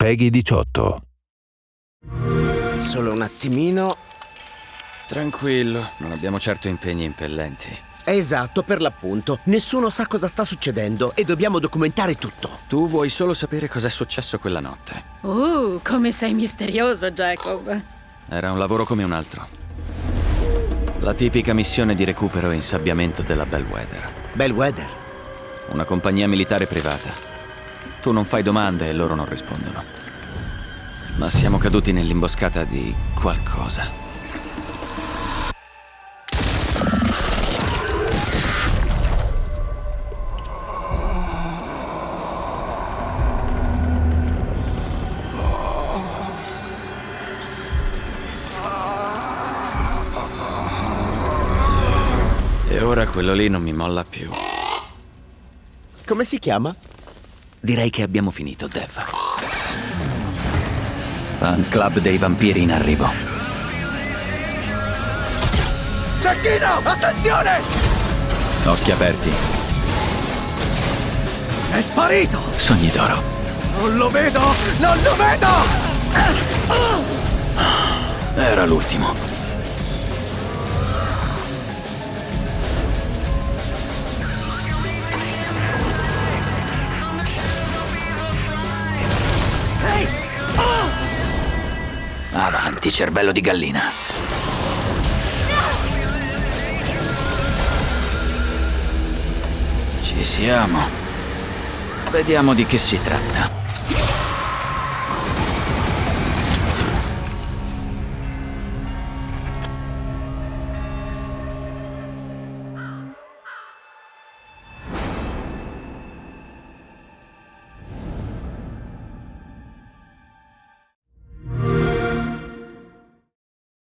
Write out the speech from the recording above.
Peggy 18. Solo un attimino. Tranquillo, non abbiamo certo impegni impellenti. Esatto, per l'appunto. Nessuno sa cosa sta succedendo e dobbiamo documentare tutto. Tu vuoi solo sapere cosa è successo quella notte. Uh, come sei misterioso, Jacob. Era un lavoro come un altro. La tipica missione di recupero e insabbiamento della Bellwether. Bellwether. Una compagnia militare privata. Tu non fai domande e loro non rispondono. Ma siamo caduti nell'imboscata di qualcosa. E ora quello lì non mi molla più. Come si chiama? Direi che abbiamo finito, Dev. Fan club dei vampiri in arrivo. Cecchino! Attenzione! Occhi aperti. È sparito! Sogni d'oro. Non lo vedo! Non lo vedo! Era l'ultimo. Avanti, cervello di gallina. Ci siamo. Vediamo di che si tratta.